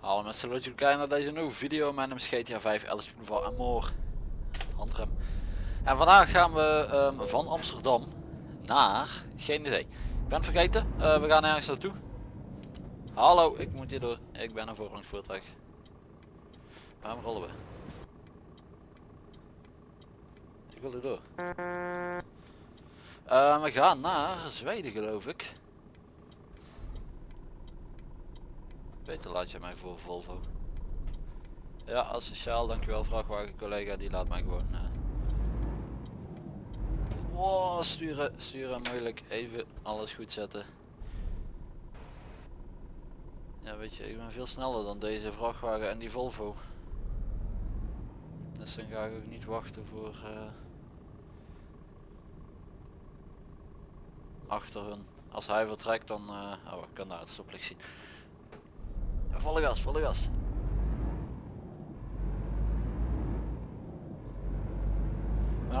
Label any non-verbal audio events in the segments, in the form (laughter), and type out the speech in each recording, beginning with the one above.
Hallo mensen, leuk dat jullie kijken naar deze nieuwe video. Mijn naam is GTA 5, Alice van en more. Handrem. En vandaag gaan we ehm, van Amsterdam naar, geen idee. Ik ben vergeten, Eh, we gaan ergens naartoe. Hallo, ik moet hier door. Ik ben een voorrangsvoertuig. Waarom rollen we? Ik wil er door. Eh, we gaan naar Zweden geloof ik. Beter laat je mij voor Volvo. Ja, asociaal, dankjewel vrachtwagen collega, die laat mij gewoon... Wow, sturen, sturen moeilijk, even alles goed zetten. Ja weet je, ik ben veel sneller dan deze vrachtwagen en die Volvo. Dus dan ga ik ook niet wachten voor... eh, achter hun. Als hij vertrekt dan... oh, ik kan daar het stoplicht zien. Volle gas, volle gas.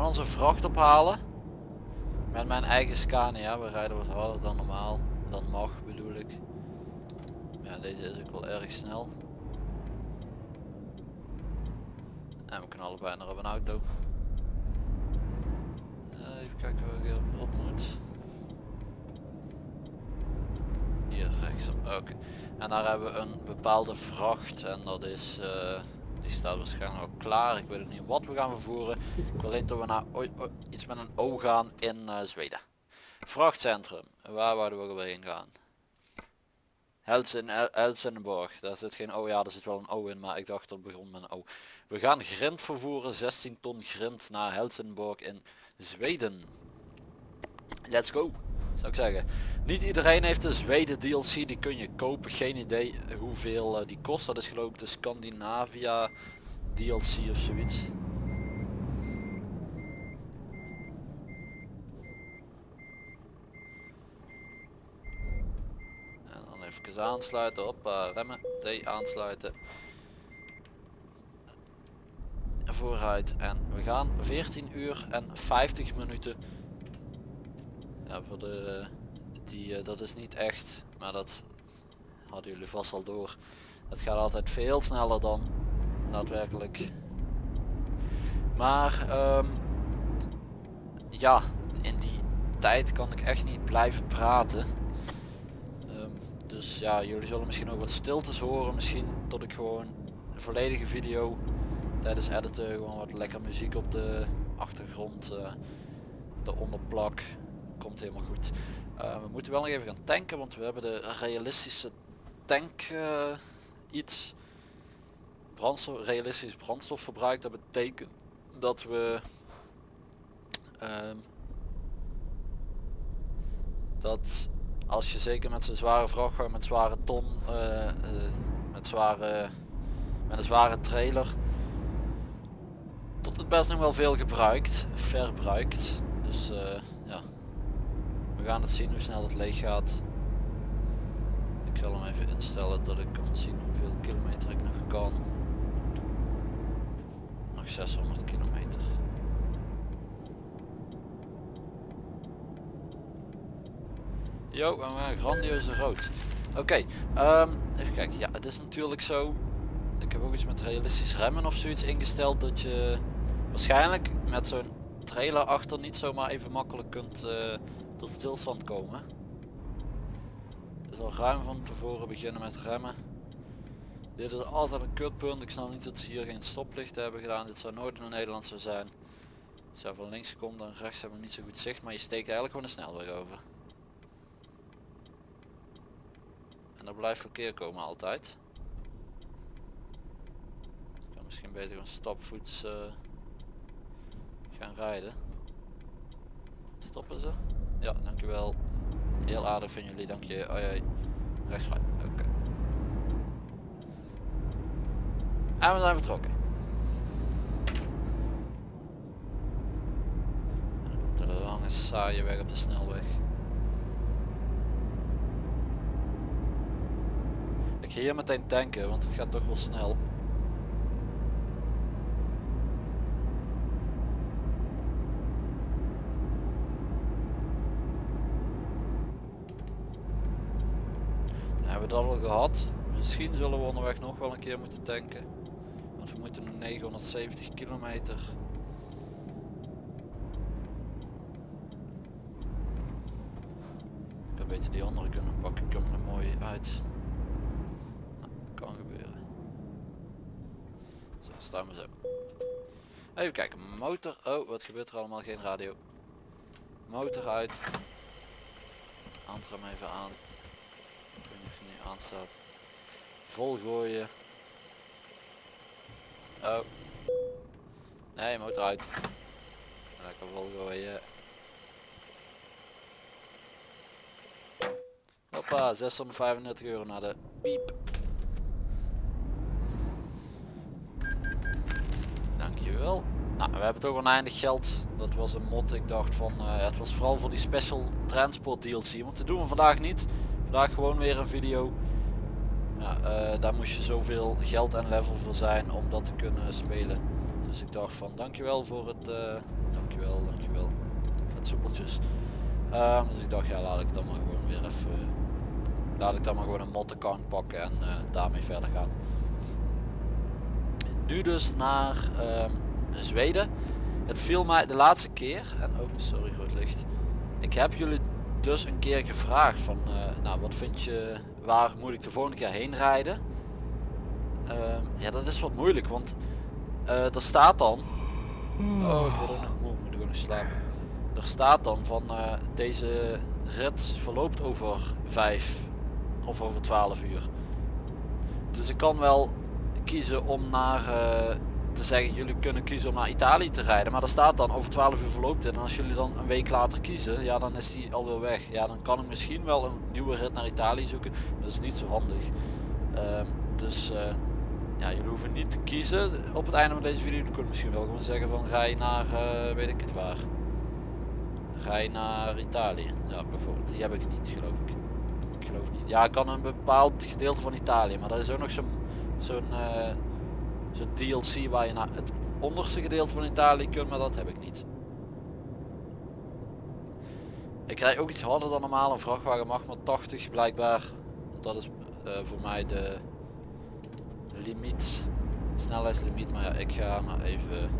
Onze vracht ophalen. Met mijn eigen Scania. We rijden wat harder dan normaal. Dan mag bedoel ik. Ja, deze is ook wel erg snel. En we knallen bijna op een auto. Eh, even kijken waar ik op moet. Oké. En daar hebben we een bepaalde vracht en dat is, eh, die staat waarschijnlijk al klaar. Ik weet niet wat we gaan vervoeren. Ik wil alleen dat we naar iets met een O gaan in eh, Zweden. Vrachtcentrum, waar wouden we weer heen gaan? Helsen, El- Helsingborg, daar zit geen O, ja er zit wel een O in, maar ik dacht dat begon met een O. We gaan grind vervoeren, 16 ton grind naar Helsingborg in Zweden. Let's go, zou ik zeggen. Niet iedereen heeft de Zweden DLC, die kun je kopen. Geen idee hoeveel eh, die kost. Dat is geloof ik de Scandinavia DLC of zoiets. En dan even aansluiten, op remmen, T aansluiten. Vooruit en we gaan 14 uur en 50 minuten. Ja, voor de die eh, dat is niet echt, maar dat hadden jullie vast al door. Het gaat altijd veel sneller dan daadwerkelijk. Maar ehm, ja, in die tijd kan ik echt niet blijven praten. Ehm, dus ja, jullie zullen misschien ook wat stiltes horen. Misschien tot ik gewoon de volledige video tijdens editen gewoon wat lekker muziek op de achtergrond uh, eronder plak. Helemaal goed. Uh, we moeten wel nog even gaan tanken, want we hebben de realistische tank uh, iets. Brandstof, realistisch brandstofverbruik. Dat betekent dat we uh, dat als je zeker met zo'n zware vrachtwagen, met zware ton, uh, met zware met een zware trailer, tot het best nog wel veel gebruikt, verbruikt. Dus. We gaan het zien hoe snel het leeg gaat. Ik zal hem even instellen dat ik kan zien hoeveel kilometer ik nog kan. Nog 600 kilometer. Jo, we een grandioze rood. Oké, um, even kijken. Ja, het is natuurlijk zo. Ik heb ook iets met realistisch remmen of zoiets ingesteld dat je waarschijnlijk met zo'n trailer achter niet zomaar even makkelijk kunt uh, tot stilstand komen. Dus al ruim van tevoren beginnen met remmen. Dit is altijd een kutpunt. Ik snap niet dat ze hier geen stoplichten hebben gedaan. Dit zou nooit in Nederland zo zijn. Als je van links komt dan rechts hebben we niet zo goed zicht. Maar je steekt eigenlijk gewoon de snelweg over. En er blijft verkeer komen altijd. Ik kan misschien beter gewoon stapvoets uh, gaan rijden. Stoppen ze? Ja, dankjewel. Heel aardig van jullie, dank je. Oh. Rechts vrij. Oké. En we zijn vertrokken. En komt een lange saaie weg op de snelweg. Ik ga hier meteen tanken, want het gaat toch wel snel. hebben we dat al gehad. Misschien zullen we onderweg nog wel een keer moeten tanken. Want we moeten nog 970 kilometer. Ik had beter die andere kunnen pakken. Ik kom er mooi uit. Nou, kan gebeuren. Zo, staan we zo. Even kijken, motor. Oh, wat gebeurt er allemaal? Geen radio. Motor uit. Handrem even aan. Nu aanstaat. Vol gooien. Oh. Nee, motor uit. Lekker vol gooien. Hoppa, 635 euro naar de piep. Dankjewel. Nou, we hebben toch oneindig geld. Dat was een mod. Ik dacht van, eh, het was vooral voor die special transport DLC. Want dat doen we vandaag niet. Vandaag gewoon weer een video. Ja, eh, daar moest je zoveel geld en level voor zijn om dat te kunnen spelen. Dus ik dacht van, dankjewel voor het... Uh, dankjewel, dankjewel. Het soepeltjes. Ehm, dus ik dacht, ja, laat ik dan maar gewoon weer even... laat ik dan maar gewoon een mod account pakken en daarmee verder gaan. Nu dus naar... ehm, Zweden. Het viel mij de laatste keer, en ook sorry groot licht, ik heb jullie dus een keer gevraagd van, eh, nou wat vind je, waar moet ik de volgende keer heen rijden? Ehm, ja dat is wat moeilijk, want uh, er staat dan, oh ik word nog moe, moet ik nog slapen. Er staat dan van uh, deze rit verloopt over 5 of over 12 uur. Dus ik kan wel kiezen om naar zeggen jullie kunnen kiezen om naar Italië te rijden maar er staat dan over 12 uur verloopt en als jullie dan een week later kiezen ja dan is die alweer weg. Ja dan kan ik misschien wel een nieuwe rit naar Italië zoeken dat is niet zo handig. Uh, dus uh, ja jullie hoeven niet te kiezen. Op het einde van deze video jullie kunnen misschien wel gewoon zeggen van rij naar uh, weet ik het waar. Rij naar Italië. Ja bijvoorbeeld. Die heb ik niet geloof ik. Ik geloof niet. Ja ik kan een bepaald gedeelte van Italië maar dat is ook nog zo'n zo'n uh, zo'n DLC waar je naar het onderste gedeelte van Italië kunt, maar dat heb ik niet. Ik rij ook iets harder dan normaal, een vrachtwagen mag maar 80 blijkbaar. Dat is uh, voor mij de limiet, snelheidslimiet, maar ja, ik ga maar even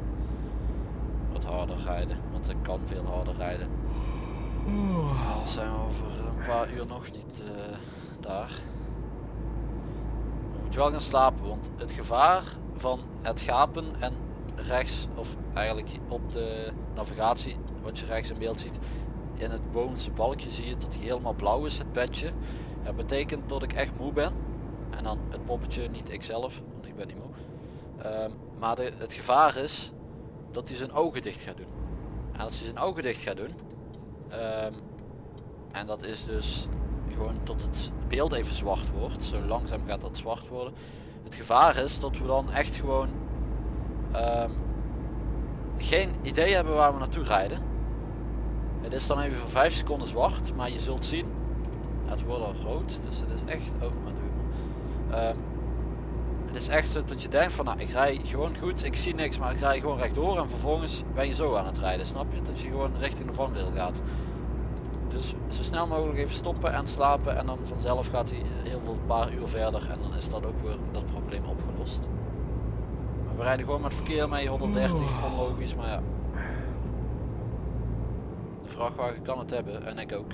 wat harder rijden, want ik kan veel harder rijden. Dan zijn we over een paar uur nog niet uh, daar. Moet wel gaan slapen, want het gevaar van het gapen en rechts of eigenlijk op de navigatie wat je rechts in beeld ziet in het bovenste balkje zie je dat hij helemaal blauw is het bedje. Dat betekent dat ik echt moe ben. En dan het poppetje niet ikzelf want ik ben niet moe. Um, maar het gevaar is dat hij zijn ogen dicht gaat doen. En als hij zijn ogen dicht gaat doen um, en dat is dus gewoon tot het beeld even zwart wordt zo langzaam gaat dat zwart worden het gevaar is dat we dan echt gewoon um, geen idee hebben waar we naartoe rijden. Het is dan even voor 5 seconden zwart, maar je zult zien, het wordt al rood, dus het is echt, oh, um, het is echt zo dat je denkt van nou ik rij gewoon goed, ik zie niks maar ik rij gewoon rechtdoor en vervolgens ben je zo aan het rijden, snap je? Dat je gewoon richting de vangrail gaat. Dus zo snel mogelijk even stoppen en slapen en dan vanzelf gaat hij heel veel paar uur verder en dan is dat ook weer dat probleem opgelost. Maar we rijden gewoon met verkeer mee 130 onlogisch, maar ja. De vrachtwagen kan het hebben en ik ook.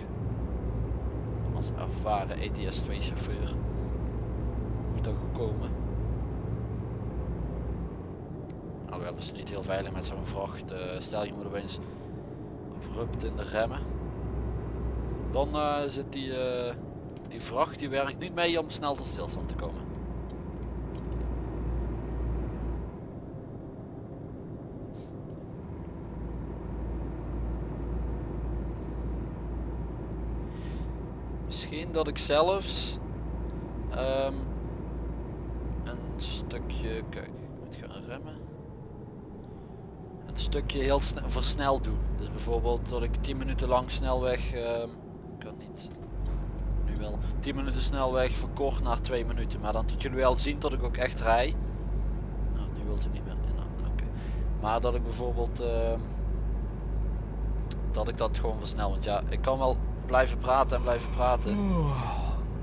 Als ervaren ETS 2 chauffeur. Moet ook komen. Alhoewel is niet heel veilig met zo'n vracht. Uh, stel je moet opeens abrupt in de remmen dan uh, zit die, uh, die vracht die werkt niet mee om snel tot stilstand te komen. Misschien dat ik zelfs um, een stukje, kijk ik moet gaan remmen, een stukje heel snel versneld doen. Dus bijvoorbeeld dat ik 10 minuten lang snelweg um, kan niet. Nu wel 10 minuten snelweg verkort naar 2 minuten. Maar dan tot jullie wel zien dat ik ook echt rij. Nou, nu wilt u niet meer. Nou, okay. Maar dat ik bijvoorbeeld... Uh, dat ik dat gewoon versnel. Want ja, ik kan wel blijven praten en blijven praten.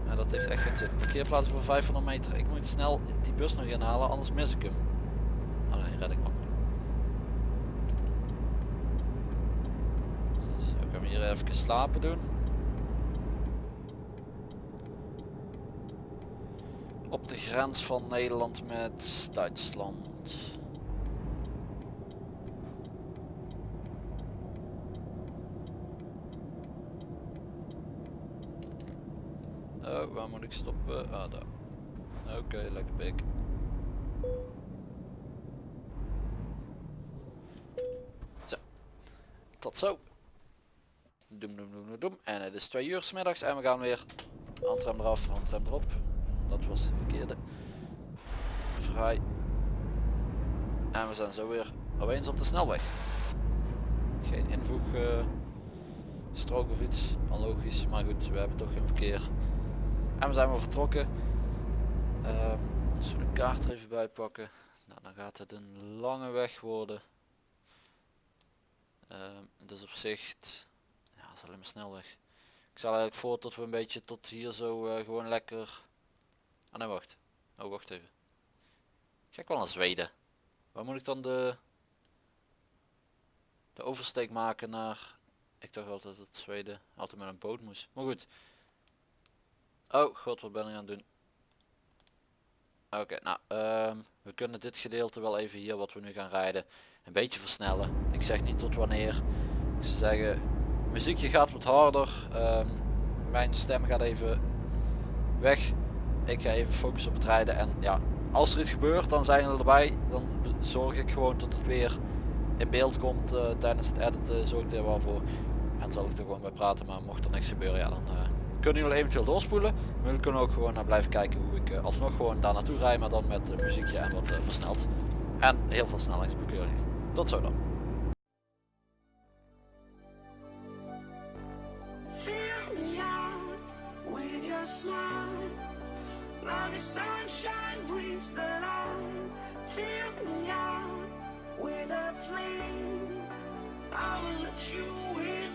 Maar dat heeft echt geen zin. Parkeerplaats voor 500 meter. Ik moet snel die bus nog inhalen, anders mis ik hem. Oh nee, red ik makkelijk. Dus hem hier even slapen doen. Op de grens van Nederland met Duitsland. Oh, waar moet ik stoppen? Ah, daar. Oké, lekker pik. Zo. Tot zo. Doem, doem, doem, doem. En het is twee uur 's middags en we gaan weer handrem eraf, handrem erop. Dat was de verkeerde. Vrij. En we zijn zo weer opeens op de snelweg. Geen invoeg eh, strook of iets, logisch, maar goed, we hebben toch geen verkeer. En we zijn weer vertrokken. Ehm, als we de kaart er even bij pakken, nou, dan gaat het een lange weg worden. Ehm, dus op zich, ja, dat is alleen maar snelweg. Ik zal eigenlijk voor tot we een beetje tot hier zo eh, gewoon lekker... Ah nee, wacht. Oh, wacht even. Ga ik wel naar Zweden. Waar moet ik dan de... De oversteek maken naar... Ik dacht altijd dat Zweden altijd met een boot moest. Maar goed. Oh god, wat ben ik aan het doen? Oké, nou, ehm, we kunnen dit gedeelte wel even hier wat we nu gaan rijden een beetje versnellen. Ik zeg niet tot wanneer. Ik zou zeggen, muziekje gaat wat harder. Ehm, mijn stem gaat even weg. Ik ga even focussen op het rijden en ja, als er iets gebeurt dan zijn we erbij. Dan zorg ik gewoon tot het weer in beeld komt eh, tijdens het editen. Zorg ik er wel voor. En zal ik er gewoon bij praten, maar mocht er niks gebeuren, ja dan... Uh, kunnen jullie eventueel doorspoelen. Maar jullie kunnen ook gewoon naar blijven kijken hoe ik uh, alsnog gewoon daar naartoe rijd, maar dan met muziekje en wat versneld. En heel veel snelheidsbekeuringen. Tot zo dan. the sunshine brings the light. Fill me out with a flame. I will let you in.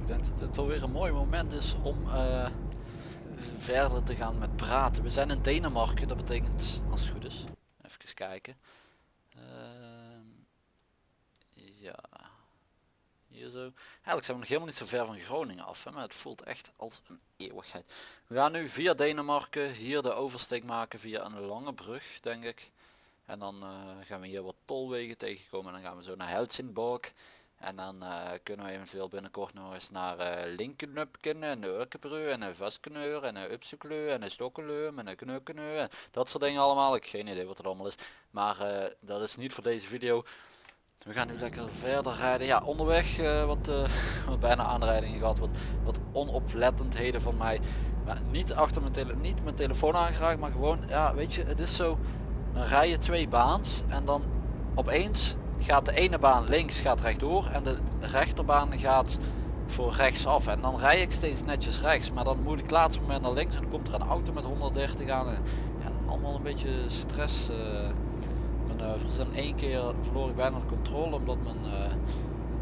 Ik denk dat het alweer een mooi moment is om eh, verder te gaan met praten. We zijn in Denemarken, dat betekent, als het goed is, even kijken. Ehm, ja, hier zo. Eigenlijk zijn we nog helemaal niet zo ver van Groningen af, hè, maar het voelt echt als een eeuwigheid. We gaan nu via Denemarken hier de oversteek maken via een lange brug, denk ik. En dan eh, gaan we hier wat tolwegen tegenkomen en dan gaan we zo naar Helsingborg. En dan uh, kunnen we eventueel binnenkort nog eens naar uh, Linkenupken en Urkebru en Vaskeneur en Upsekleu en Stokkenleum en Knukkeneu en dat soort dingen allemaal. Ik heb geen idee wat het allemaal is. Maar uh, dat is niet voor deze video. We gaan nu lekker verder rijden. Ja, onderweg wat, (laughs) wat bijna aanrijdingen gehad. Wat, wat onoplettendheden van mij. Maar niet achter mijn, tele niet mijn telefoon aangeraakt, maar gewoon, ja weet je, het is zo. Dan rij je twee baans en dan opeens gaat de ene baan links gaat rechtdoor en de rechterbaan gaat voor rechts af. En dan rij ik steeds netjes rechts maar dan moet ik laatst moment naar links en dan komt er een auto met 130 aan. En ja, allemaal een beetje stress uh, manoeuvres. En één keer verloor ik bijna de controle omdat mijn uh,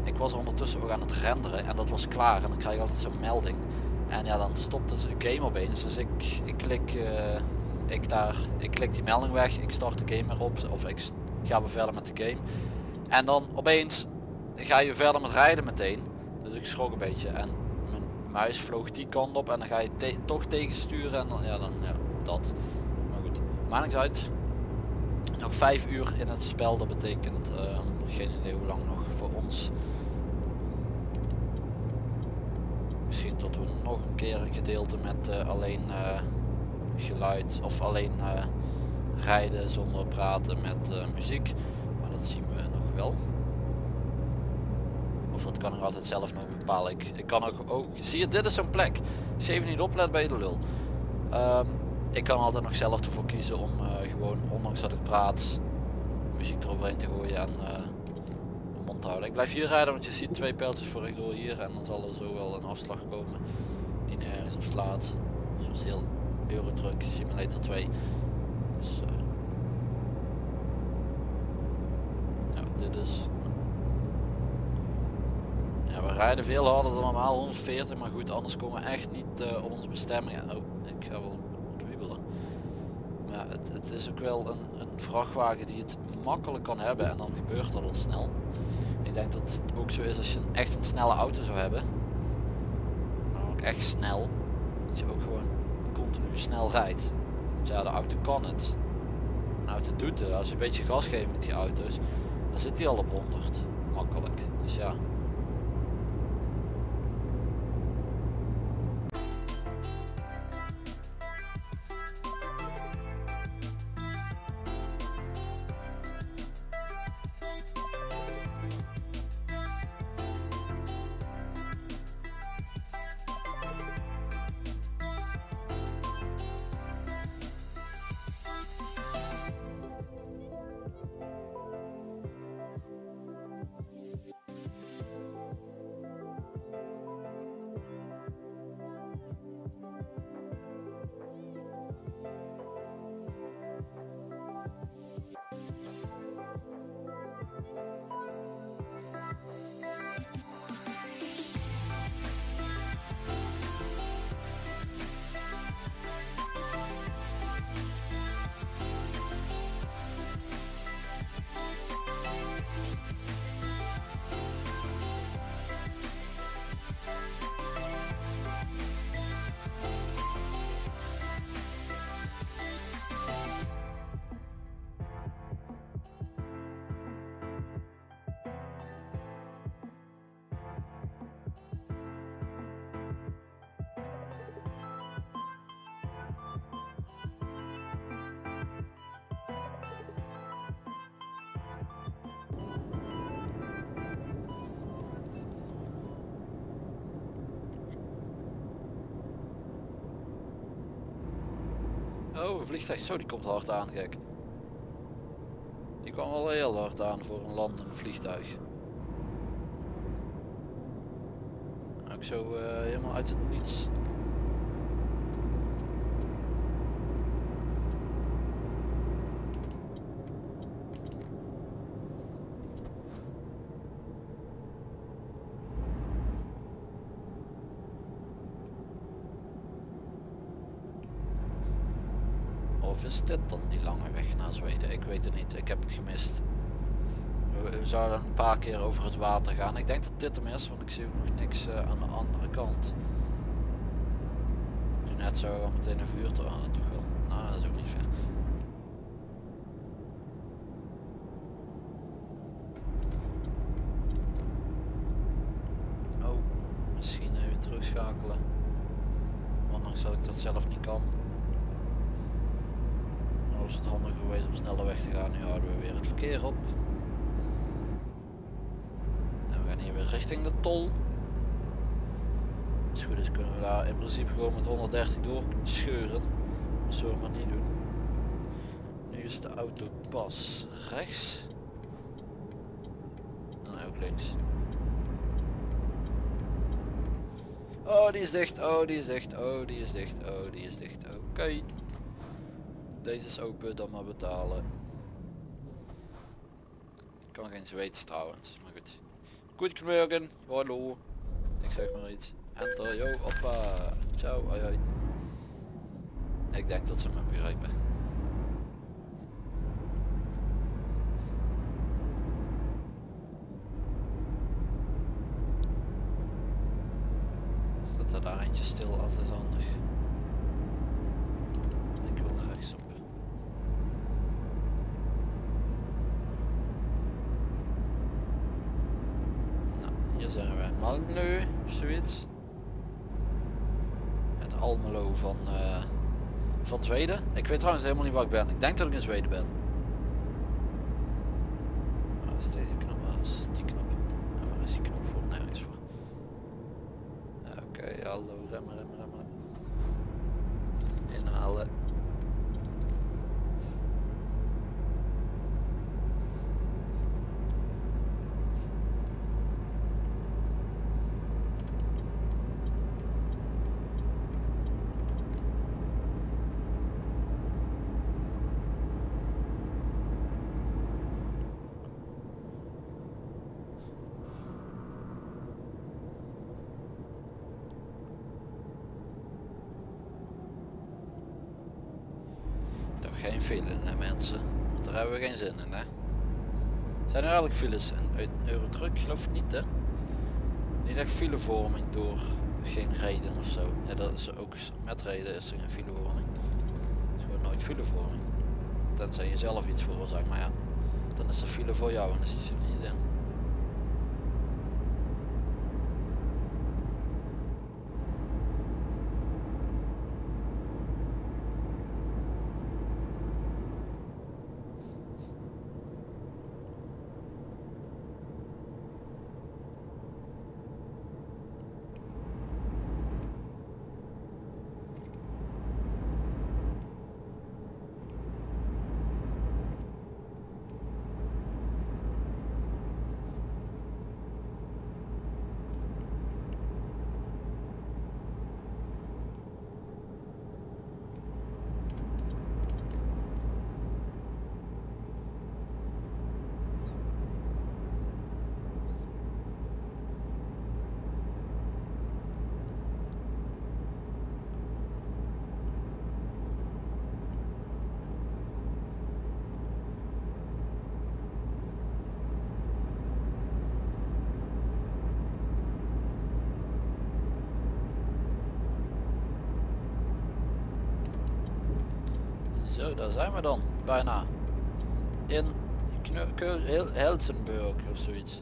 ik was ondertussen ook aan het renderen en dat was klaar. En dan krijg ik altijd zo'n melding. En ja dan stopt de game opeens. Dus ik, ik klik uh, ik daar ik klik die melding weg. Ik start de game erop of ik ga weer verder met de game en dan opeens ga je verder met rijden meteen. Dus ik schrok een beetje en mijn muis vloog die kant op en dan ga je toch tegensturen en dan, ja, dan ja, dat. Maar goed, maakt uit. Nog vijf uur in het spel, dat betekent uh, geen idee hoe lang nog voor ons. Misschien tot we nog een keer een gedeelte met uh, alleen uh, geluid of alleen uh, rijden zonder praten met muziek. Maar dat zien wel. Of dat kan ik altijd zelf nog bepalen. Ik, ik kan ook, ook zie je dit is zo'n plek. Als even niet oplet bij de lul. Um, ik kan altijd nog zelf ervoor kiezen om uh, gewoon ondanks dat ik praat muziek eroverheen te gooien en uh, mond te houden. Ik blijf hier rijden want je ziet twee pijltjes voor rechtdoor hier en dan zal er zo wel een afslag komen die nergens op slaat. Zoals heel Eurotruck Simulator 2. Dus, uh, is ja, we rijden veel harder dan normaal 140 maar goed anders komen we echt niet uh, op onze bestemming oh, ik ga wel wiebelen maar het, het, is ook wel een, een, vrachtwagen die het makkelijk kan hebben en dan gebeurt dat al snel. Ik denk dat het ook zo is als je echt een snelle auto zou hebben. Maar ook echt snel dat je ook gewoon continu snel rijdt. Want ja de auto kan het. Een auto doet het. Als je een beetje gas geeft met die auto's dan zit hij al op 100. Makkelijk. Dus ja. Een vliegtuig. Zo, die komt hard aan, gek. Die kwam wel heel hard aan voor een landend vliegtuig. Ook zo uh, helemaal uit het niets. is dit dan die lange weg naar Zweden? Ik weet het niet, ik heb het gemist. We, zouden een paar keer over het water gaan. Ik denk dat dit hem is, want ik zie nog niks eh, aan de andere kant. Toen net zo meteen een vuurtoren toch wel. Nou, dat is ook niet ver. Oh, misschien even terugschakelen. Ondanks dat ik dat zelf niet kan. Maar was het handig geweest om sneller weg te gaan. Nu houden we weer het verkeer op. En we gaan hier weer richting de tol. Goed is kunnen we daar in principe gewoon met 130 door scheuren. Dat zullen we maar niet doen. Nu is de auto pas rechts. En ook links. Oh, die is dicht. Oh, die is dicht. Oh, die is dicht. Oh, die is dicht. Oké. Deze is open, dan maar betalen. Ik kan geen Zweeds trouwens, Goedemorgen. Hallo. Ik zeg maar iets. Enter, yo, hoppa. Ciao, hoi hoi. Ik denk dat ze me begrijpen. Staat er daar eentje stil, altijd handig. Ik wil rechtsop. Nou, hier zijn we in Malmö, of zoiets. Het Almelo van, eh, van Zweden. Ik weet trouwens helemaal niet waar ik ben. Ik denk dat ik in Zweden ben. Is deze knop? Waar is die knop? En waar is die knop voor? Nergens voor. Ja, Oké, hallo, remmen, remmen, remmen, remmen. Inhalen. Toch geen file hè, mensen. Want daar hebben we geen zin in hè. Zijn er eigenlijk files uit Eurotruck geloof ik niet hè? Niet echt filevorming door geen reden of zo. Ja dat is ook met reden is er geen filevorming. Het is gewoon nooit filevorming. Tenzij je zelf iets veroorzaakt, maar ja. Dan is er file voor jou en dan zit er niet in. Daar zijn we dan. Bijna. In Hel- Helsenburg of zoiets.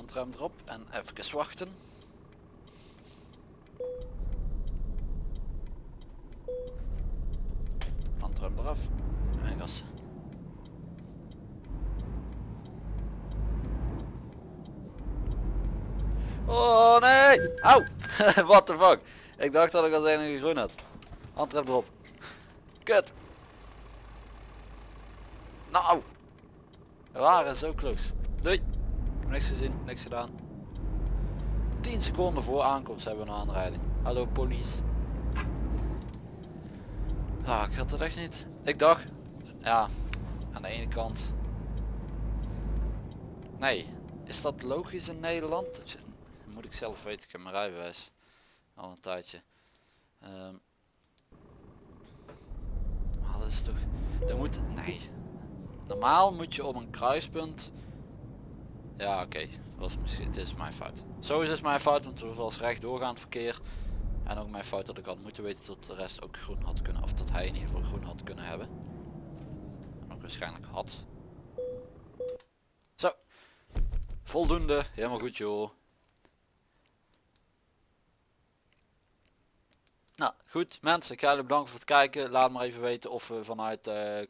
Handrem erop en even wachten. Handrem eraf en gas. Oh nee! Auw! (laughs) What the fuck? Ik dacht dat ik als enige groen had. Handrem erop. Kut! Nou! We waren zo close. Doei! Niks gezien, niks gedaan. 10 seconden voor aankomst hebben we een aanrijding. Hallo police. Ah, ik had het echt niet. Ik dacht, ja, aan de ene kant. Nee, is dat logisch in Nederland? Moet ik zelf weten, ik heb mijn rijbewijs al een tijdje. Maar dat is toch, dat moet, nee. Normaal moet je op een kruispunt ja oké, was misschien het is mijn fout. Sowieso is mijn fout, want het was recht doorgaand verkeer. En ook mijn fout dat ik had moeten weten dat de rest ook groen had kunnen, of dat hij in ieder geval groen had kunnen hebben. En ook waarschijnlijk had. Zo. Voldoende, helemaal goed joh. Nou goed mensen, ik ga jullie bedanken voor het kijken. Laat maar even weten of we vanuit uh,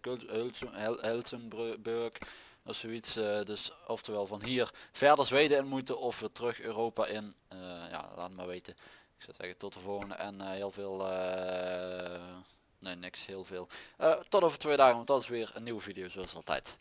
of zoiets, eh, dus oftewel van hier verder Zweden in moeten of we terug Europa in. Eh, ja, laat maar weten. Ik zou zeggen tot de volgende en eh, heel veel, nee niks, heel veel. tot over twee dagen, want dat is weer een nieuwe video zoals altijd.